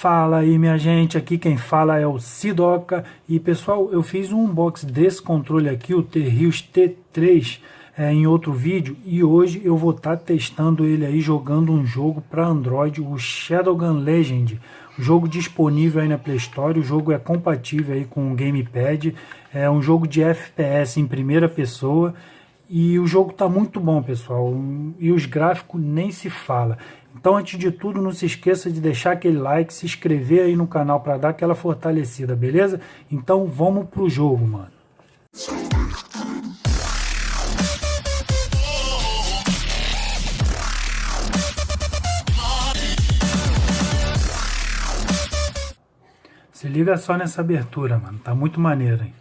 Fala aí minha gente, aqui quem fala é o Sidoca. E pessoal, eu fiz um unboxing desse controle aqui, o T-Rios T3 é, em outro vídeo. E hoje eu vou estar tá testando ele aí jogando um jogo para Android, o Shadowgun Legend, jogo disponível aí na Play Store, o jogo é compatível aí com o Gamepad, é um jogo de FPS em primeira pessoa. E o jogo está muito bom pessoal, e os gráficos nem se fala. Então, antes de tudo, não se esqueça de deixar aquele like, se inscrever aí no canal para dar aquela fortalecida, beleza? Então, vamos pro jogo, mano. Se liga só nessa abertura, mano. Tá muito maneiro, hein?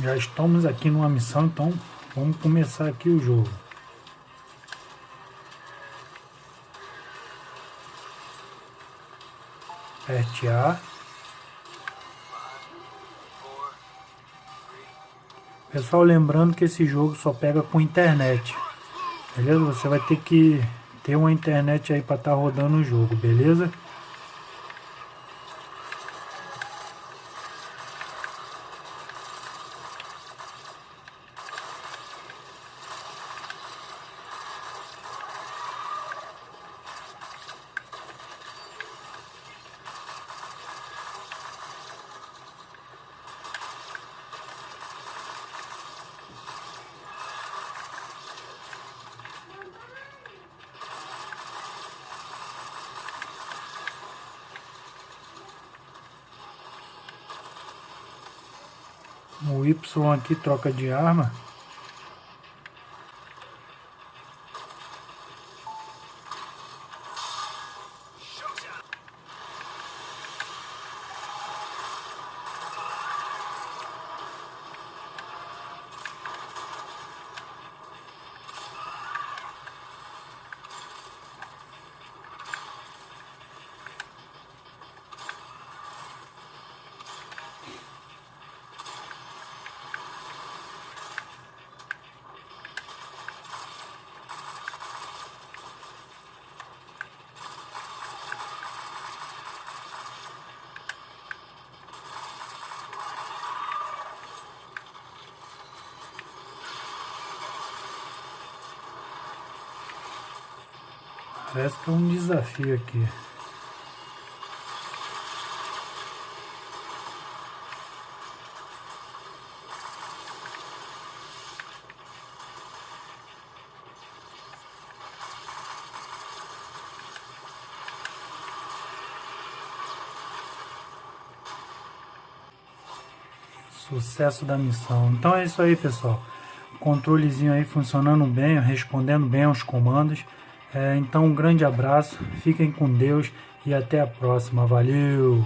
Já estamos aqui numa missão, então vamos começar aqui o jogo. Aperte A. Pessoal, lembrando que esse jogo só pega com internet. Beleza? Você vai ter que ter uma internet aí para estar tá rodando o jogo, beleza? O Y aqui troca de arma. Parece que é um desafio aqui. Sucesso da missão. Então é isso aí, pessoal. Controlezinho aí funcionando bem, respondendo bem aos comandos. É, então, um grande abraço, fiquem com Deus e até a próxima. Valeu!